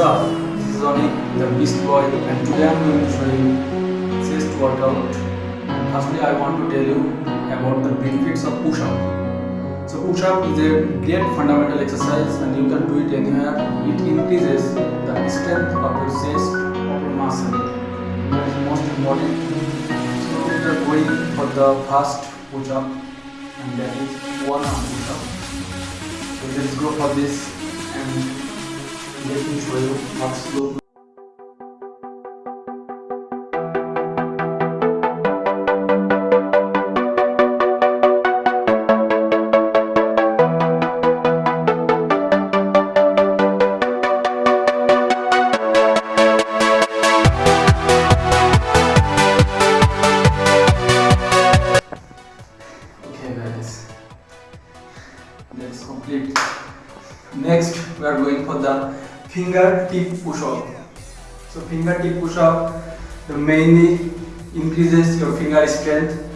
up? This is Oni, the Beast Boy, and today I'm going to show you chest workout. Firstly, I want to tell you about the benefits of push-up. So push-up is a great fundamental exercise, and you can do it anywhere. It increases the strength of your chest of your muscle. That is most important. So we are going for the first push-up, and that is one arm push-up. So let's go for this and what's Okay let's complete. Next we are going for the finger tip push up. So finger tip push up the mainly increases your finger strength.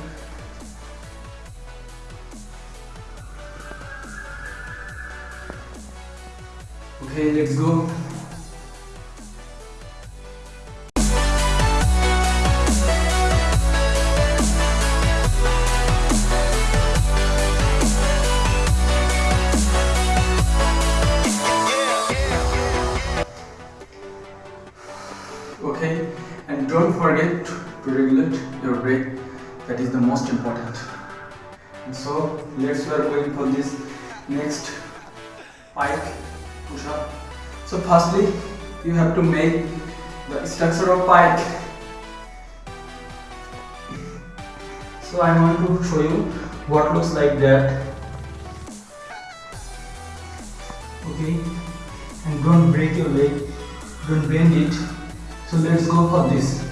Okay, let's go. Don't forget to regulate your breath. That is the most important. And so let's we are going for this next pike push up so firstly you have to make the structure of pike. So i want to show you what looks like that. Okay. And don't break your leg. Don't bend it. So let's go for this.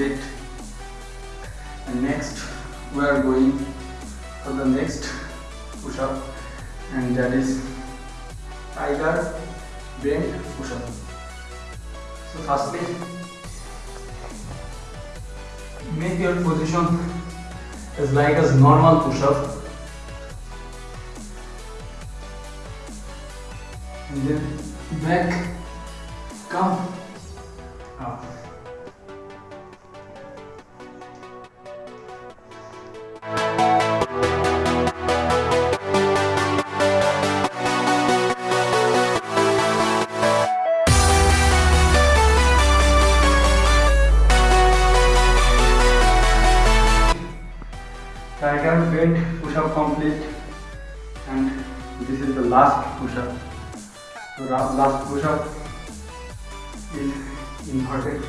And next we are going for the next push up and that is tiger bend push up. So firstly make your position as like as normal push up and then back come up. Tiger bend push up complete and this is the last push up. So last push up is inverted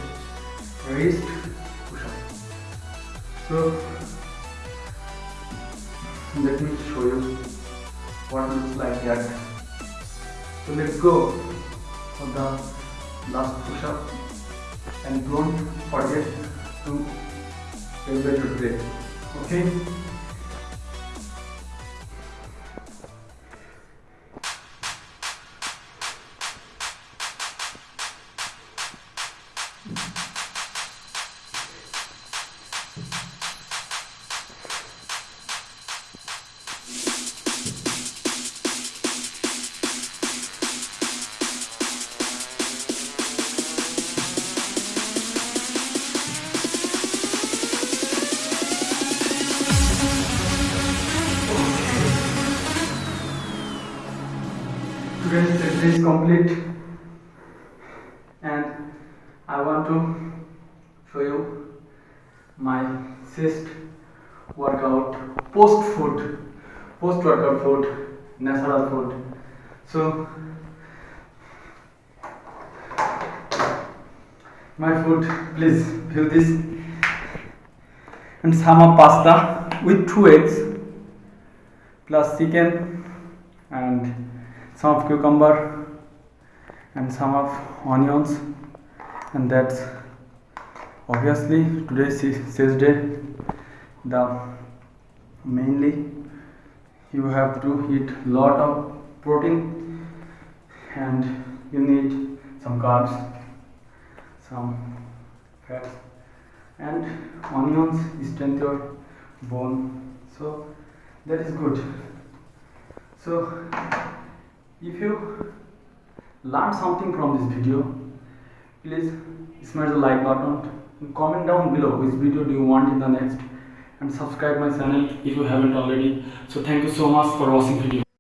wrist push up. So let me show you what looks like that. So let's go for the last push up and don't forget to regulate your breath. Okay? Today's session is complete. And I want to show you my chest workout post food post workout food natural food. So my food please view this. And of pasta with two eggs plus chicken and some of cucumber and some of onions. And that's obviously today's is day the mainly you have to eat lot of protein and you need some carbs some fats and onions strengthen your bone. So that is good. So if you learned something from this video please smash the like button comment down below which video do you want in the next and subscribe my channel if you haven't already. So thank you so much for watching video